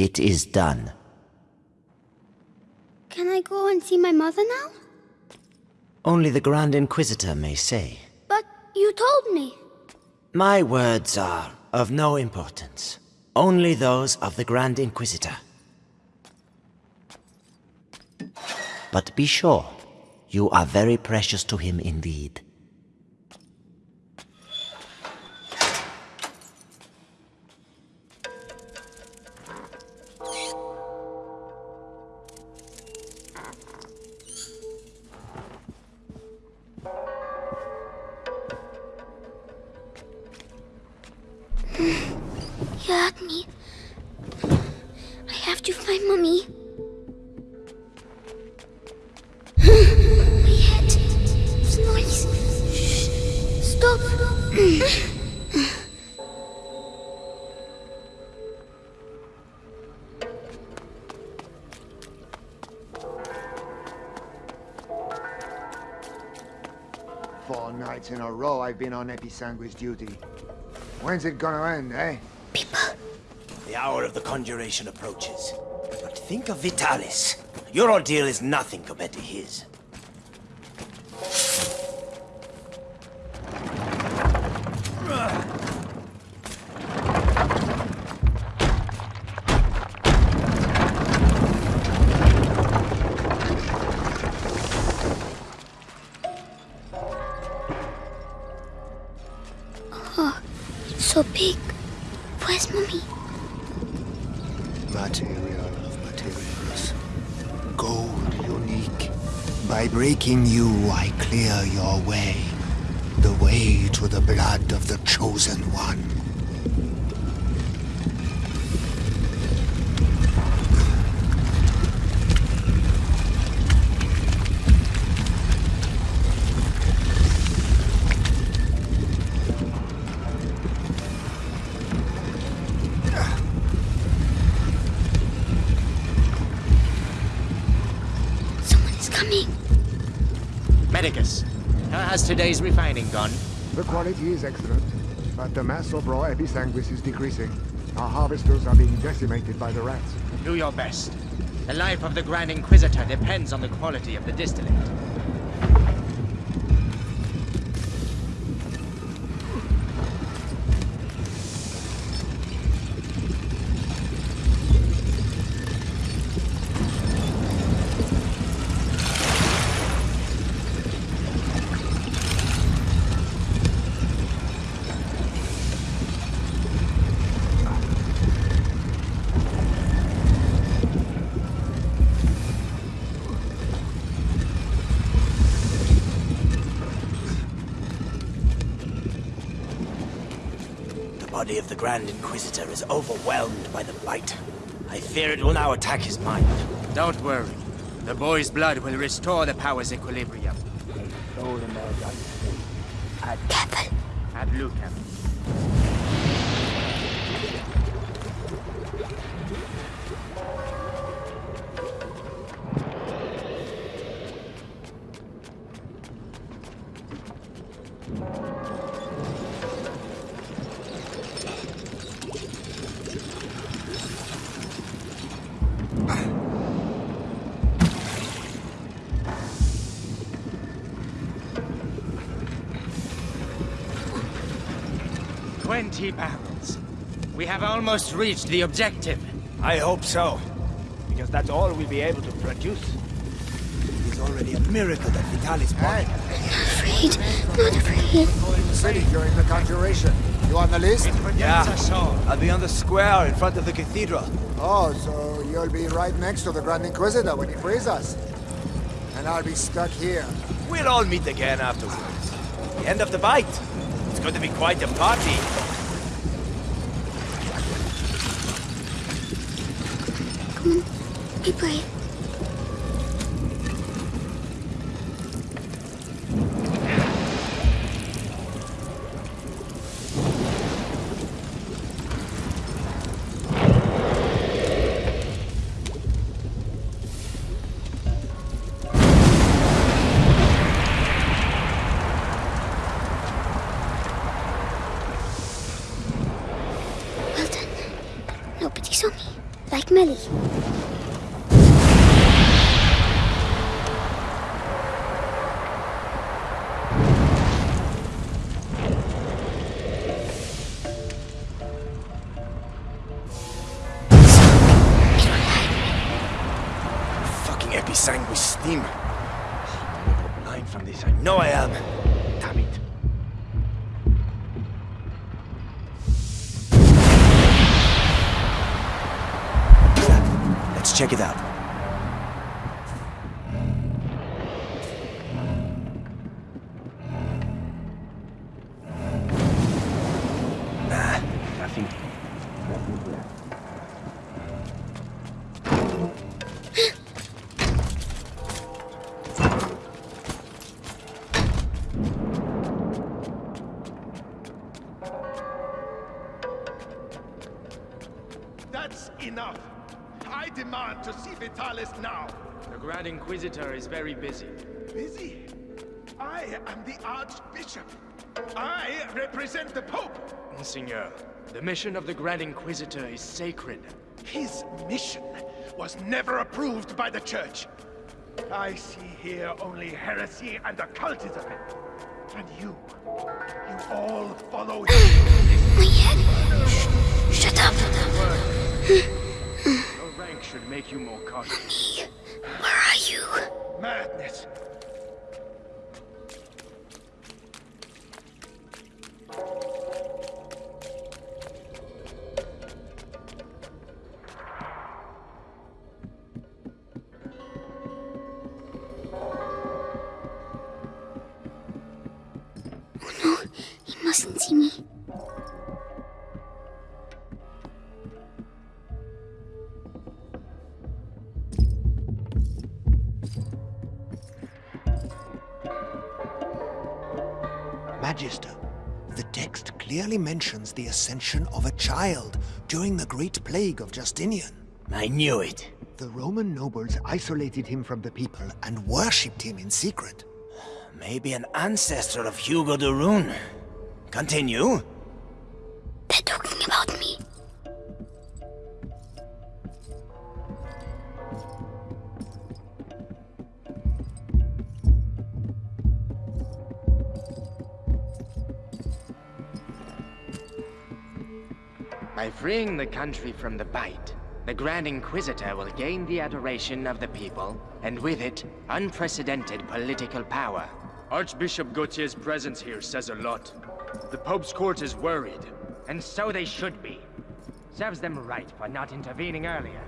It is done. Can I go and see my mother now? Only the Grand Inquisitor may say. But you told me. My words are of no importance. Only those of the Grand Inquisitor. But be sure, you are very precious to him indeed. Four nights in a row I've been on Episanguis duty. When's it gonna end, eh? People. The hour of the conjuration approaches. But think of Vitalis. Your ordeal is nothing compared to his. So big. Where's mommy? Material of materials. Gold unique. By breaking you, I clear your way. The way to the blood of the chosen one. Today's refining gone? The quality is excellent, but the mass of raw Episanguis is decreasing. Our harvesters are being decimated by the rats. Do your best. The life of the Grand Inquisitor depends on the quality of the distillate. Grand Inquisitor is overwhelmed by the bite. I fear it will now attack his mind. Don't worry. The boy's blood will restore the power's equilibrium. 20 barrels. We have almost reached the objective. I hope so. Because that's all we'll be able to produce. It is already a miracle that Vitalis body. Afraid. Not afraid. In the city during the conjuration. You on the list? Yeah. I'll be on the square in front of the cathedral. Oh, so you'll be right next to the Grand Inquisitor when he frees us. And I'll be stuck here. We'll all meet again afterwards. The end of the bite. It's going to be quite a party. Be brave. Fucking episanguis steam. I'm blind from this. I know I am. Damn it. Let's check it out. Very busy. Busy? I am the Archbishop. I represent the Pope. Monseigneur, the mission of the Grand Inquisitor is sacred. His mission was never approved by the Church. I see here only heresy and occultism. And you, you all follow him. My head. Shh, shut up. Your rank should make you more cautious. Where are you? Madness. Magister, the text clearly mentions the ascension of a child during the Great Plague of Justinian. I knew it. The Roman nobles isolated him from the people and worshipped him in secret. Maybe an ancestor of Hugo de Rune. Continue. Country from the bite, the Grand Inquisitor will gain the adoration of the people, and with it, unprecedented political power. Archbishop Gautier's presence here says a lot. The Pope's court is worried. And so they should be. Serves them right for not intervening earlier.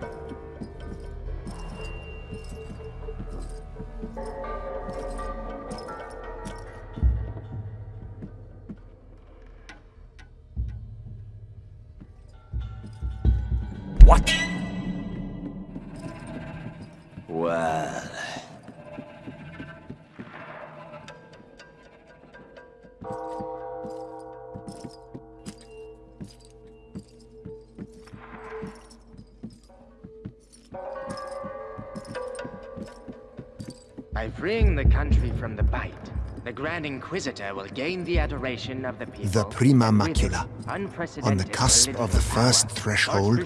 Grand Inquisitor will gain the adoration of the people. The Prima and with it, Macula, on the cusp of the first power. threshold.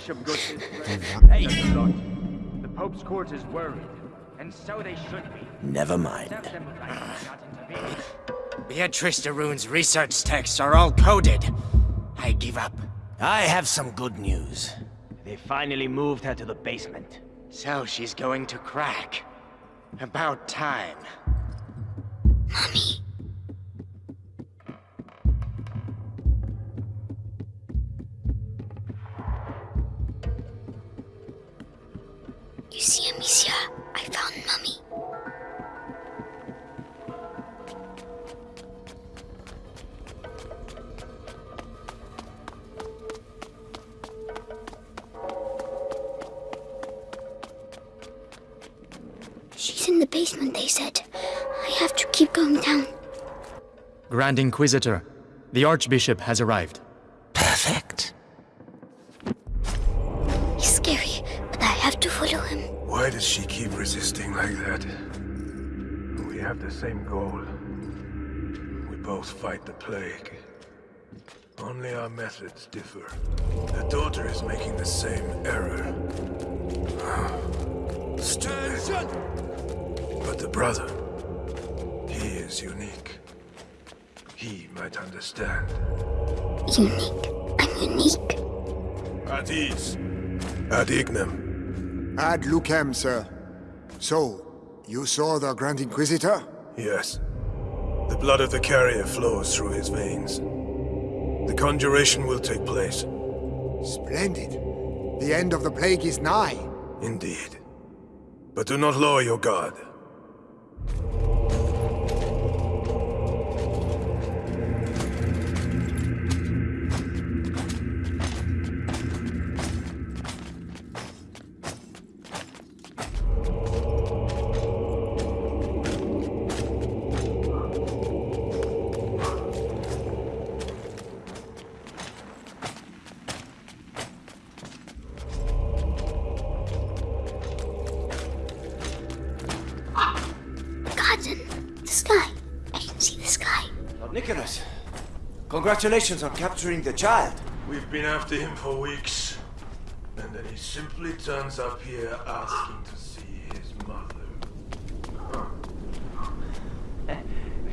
Hey! says a lot. The Pope's court is worried, and so they should be. Never mind. Serves them right for not intervening. Beatrice de Rune's research texts are all coded. I give up. I have some good news. They finally moved her to the basement. So she's going to crack. About time. Mommy. You see, Amicia, I found Mummy. She's in the basement, they said. I have to keep going down. Grand Inquisitor, the Archbishop has arrived. Perfect. Does she keep resisting like that? We have the same goal. We both fight the plague. Only our methods differ. The daughter is making the same error. Stupid. But the brother, he is unique. He might understand. Unique. I'm unique. At ease. Ad ignem. Ad lucem, sir. So, you saw the Grand Inquisitor? Yes. The blood of the carrier flows through his veins. The conjuration will take place. Splendid. The end of the plague is nigh. Indeed. But do not lower your guard. Congratulations on capturing the child. We've been after him for weeks. And then he simply turns up here asking to see his mother.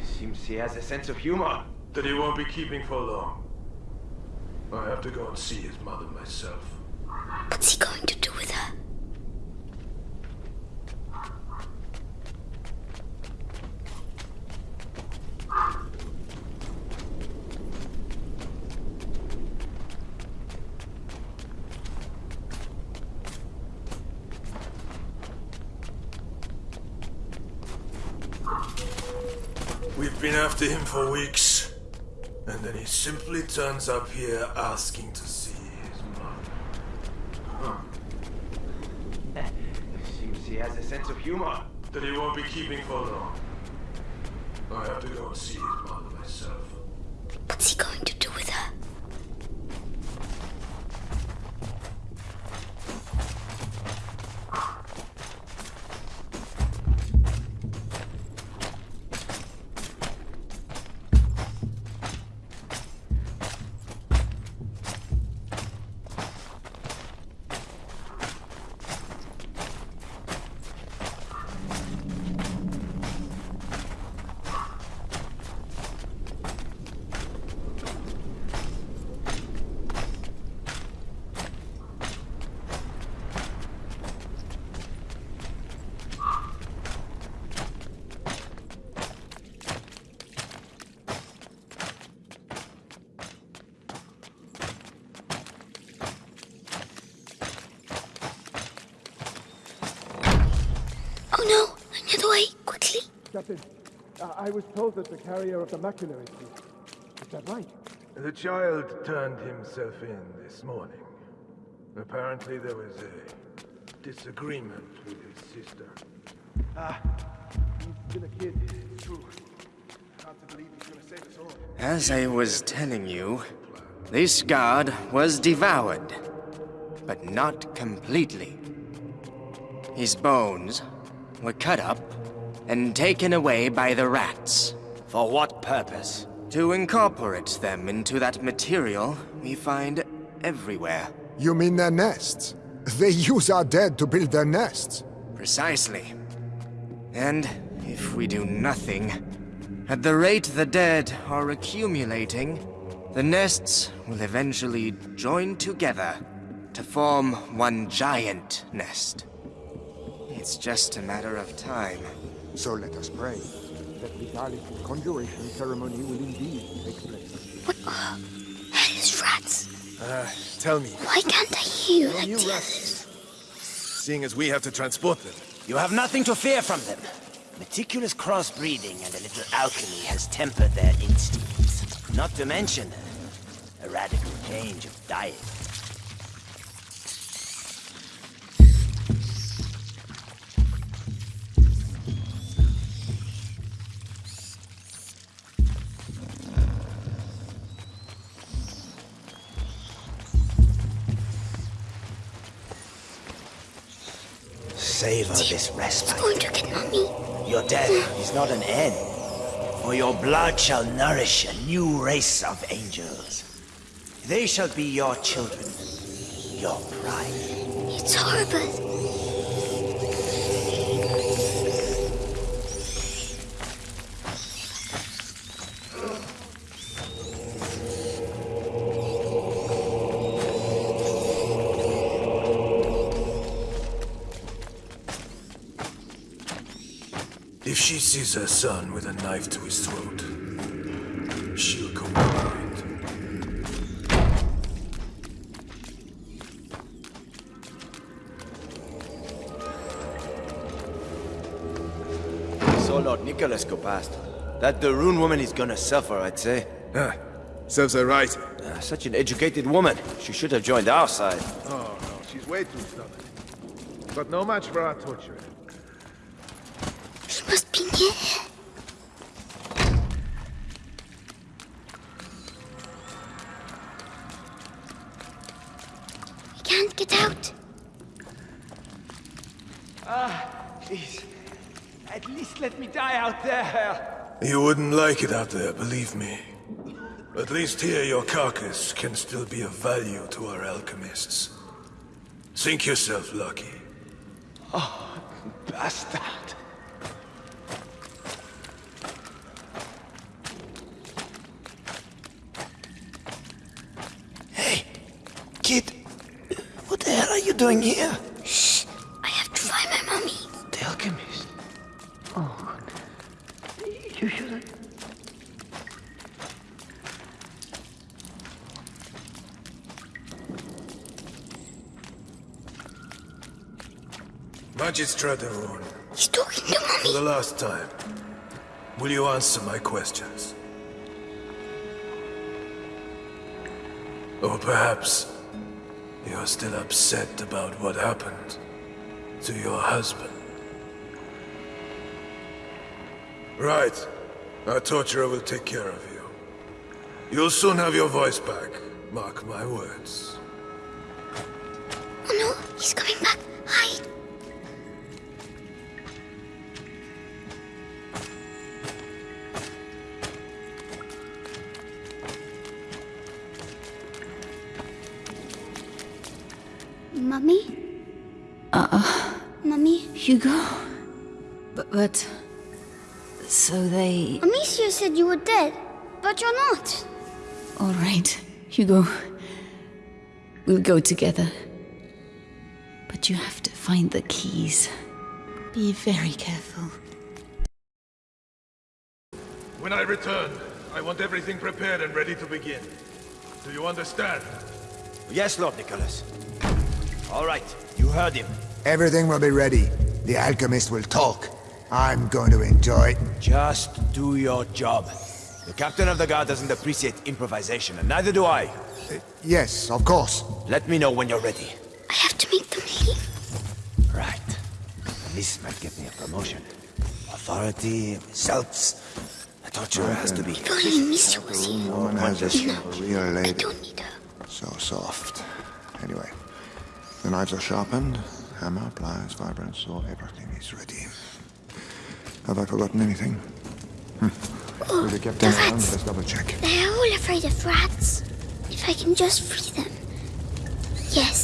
Seems he has a sense of humor. That he won't be keeping for long. I have to go and see his mother myself. What's he going to do with her? We've been after him for weeks. And then he simply turns up here asking to see his mother. Huh. Seems he has a sense of humor. That he won't be keeping for long. Captain, uh, I was told that the carrier of the macula is here. Is that right? The child turned himself in this morning. Apparently there was a disagreement with his sister. Ah, he's still a kid. It's true. Hard to believe he's gonna save us all. As I was telling you, this guard was devoured, but not completely. His bones were cut up and taken away by the rats For what purpose? to incorporate them into that material we find everywhere. You mean their nests? They use our dead to build their nests. Precisely. And if we do nothing, at the rate the dead are accumulating, the nests will eventually join together to form one giant nest. It's just a matter of time. So let us pray that the Dalek conjuration ceremony will indeed take place. What? Uh, hellish rats! Uh, tell me, Why can't I hear you like you rats- seeing as we have to transport them, You have nothing to fear from them. Meticulous crossbreeding and a little alchemy has tempered their instincts. Not to mention a radical change of diet. Savor this respite. going to get mommy. Your death is not an end, for your blood shall nourish a new race of angels. They shall be your children, your pride. It's horrible. She sees her son with a knife to his throat, she'll go blind. So Lord Nicholas go past. That de Rune woman is gonna suffer, I'd say. Ah, serves her right. Ah, such an educated woman. She should have joined our side. Oh, no, she's way too stubborn. But no match for our torturer. He must be near. We can't get out. Ah, please, at least let me die out there. You wouldn't like it out there, believe me. At least here your carcass can still be of value to our alchemists. Think yourself lucky. Oh, bastard. Hey, kid. What the hell are you doing here? Shh. I have to find my mommy. The alchemist. Oh, you should. Magistrat Arun, He's talking to for the last time, will you answer my questions? Or perhaps you're still upset about what happened to your husband. Right. Our torturer will take care of you. You'll soon have your voice back. Mark my words. Oh no, he's coming back. Hugo? But, but... So they... Amicia said you were dead, but you're not. All right, Hugo. We'll go together. But you have to find the keys. Be very careful. When I return, I want everything prepared and ready to begin. Do you understand? Yes, Lord Nicholas. All right, you heard him. Everything will be ready. The alchemist will talk. I'm going to enjoy it. Just do your job. The captain of the guard doesn't appreciate improvisation, and neither do I. Uh, yes, of course. Let me know when you're ready. I have to make them leave. Right. This might get me a promotion. Authority, results. A torturer has to be... If only Amicia was here. Woman has a No, real I don't need her. So soft. Anyway, the knives are sharpened. Hammer, pliers, vibrant saw, everything is ready. Have I forgotten anything? With the captain the rats. let's double check. They're all afraid of rats. If I can just free them. Yes.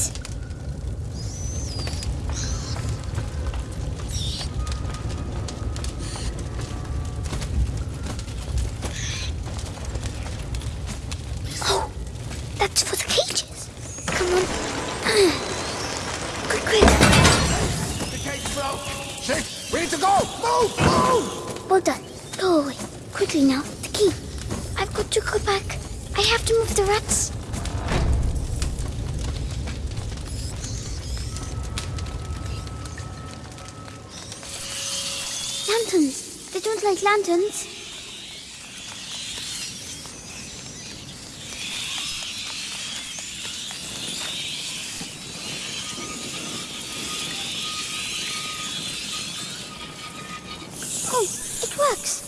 Works.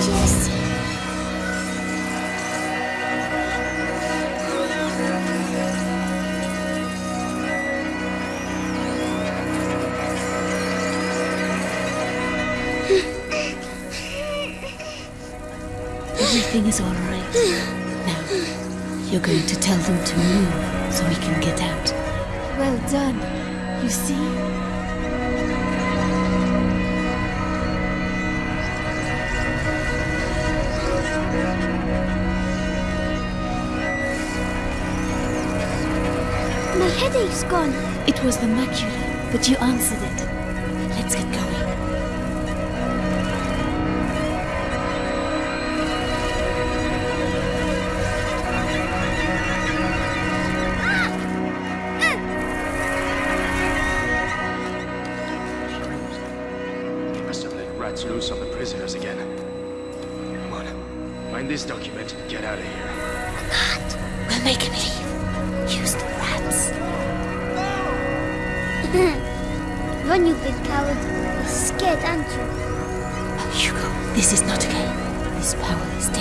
Yes. Everything is all right. Now, you're going to tell them to move so we can get out. Well done. You see? Headache's gone. It was the macula, but you answered it.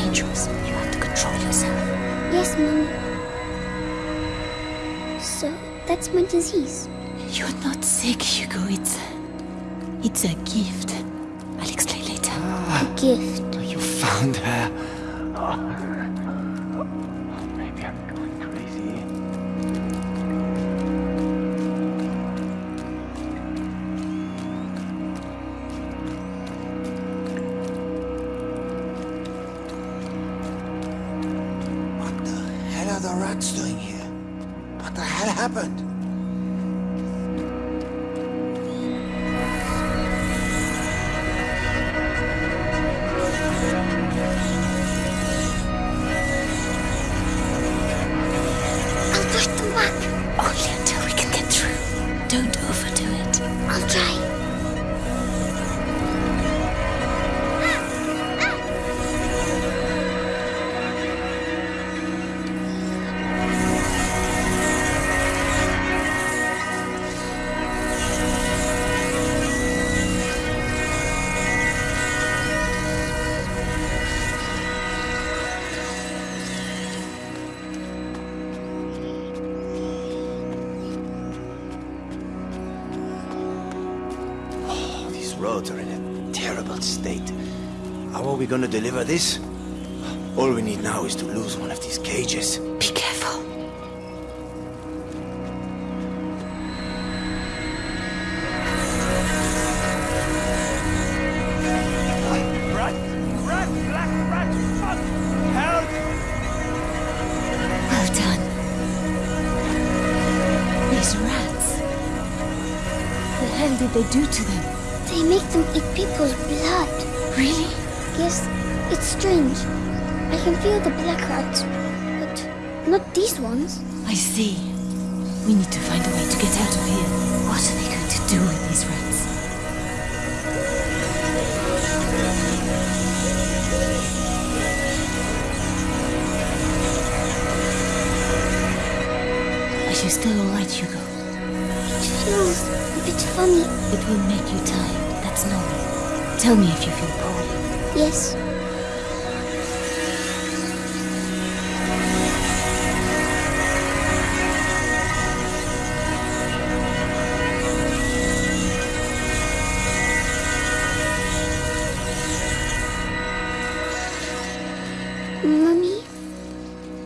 Dangerous. You have to control yourself. Yes, Mommy. So, that's my disease. You're not sick, Hugo. It's. It's a gift. I'll explain later. A gift. You found her. Maybe gonna deliver this? All we need now is to lose one of these cages. Be careful. Rat! Rat! Black rat! Fuck! Well done. These rats. The hell did they do to them? They make them eat people's blood. Really? Yes, it's strange. I can feel the black rats, but not these ones. I see. We need to find a way to get out of here. What are they going to do with these rats? Are you still alright, Hugo? It feels a bit funny. It will make you tired. That's normal. Tell me if you feel poorly. Yes.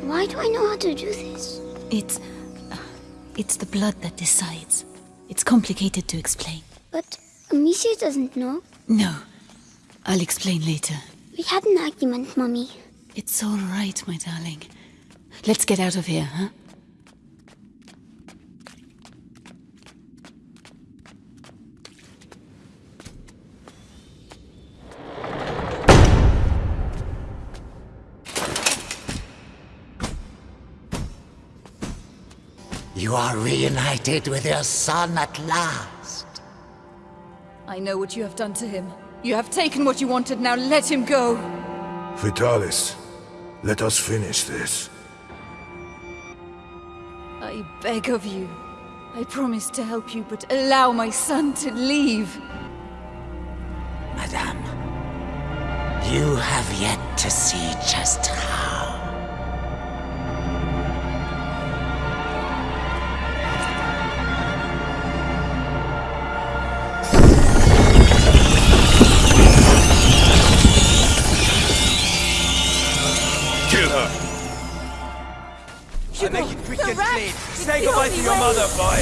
Why do I know how to do this? It's. uh, It's the blood that decides. It's complicated to explain. But Amicia doesn't know. No. I'll explain later. We had an argument, Mummy. It's all right, my darling. Let's get out of here, huh? You are reunited with your son at last. I know what you have done to him. You have taken what you wanted, now let him go! Vitalis, let us finish this. I beg of you. I promise to help you, but allow my son to leave. Madame, you have yet to see just how. It's Say the goodbye only to your mother, boy.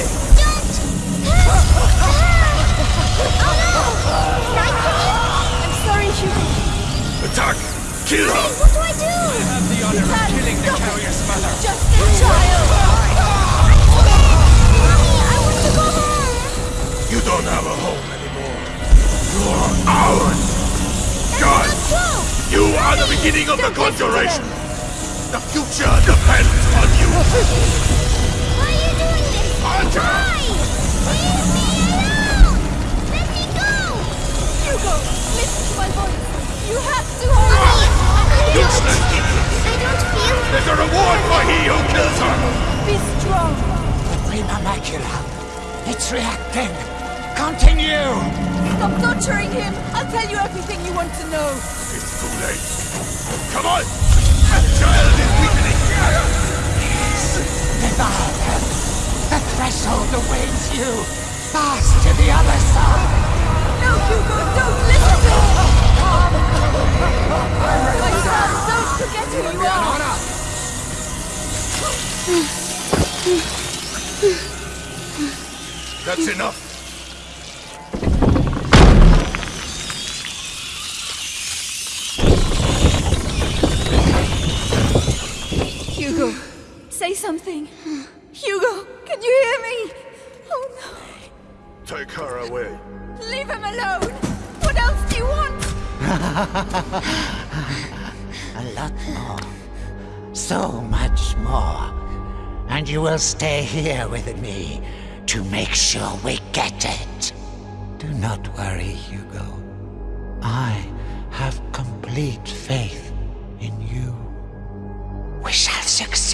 I'm sorry. Attack! Kill her! What do I do? I Have the honor of killing the carrier's mother. Just a child! Mommy, I want to go home. You don't have a home anymore. You're ours! God! You are the beginning of the conjuration! The future depends on you! There's a reward for he who kills her! Be strong. Prima macula. It's reacting. Continue! Stop torturing him. I'll tell you everything you want to know. It's too late. Come on! That child is weakening! Devour them. The threshold awaits you. Fast to the other side. No, Hugo, don't listen to him. My son, don't forget who you are. That's enough! Hugo, say something. Hugo, can you hear me? Oh no. Take her away. Leave him alone. What else do you want? A lot more. So much more. And you will stay here with me to make sure we get it. Do not worry, Hugo. I have complete faith in you. We shall succeed.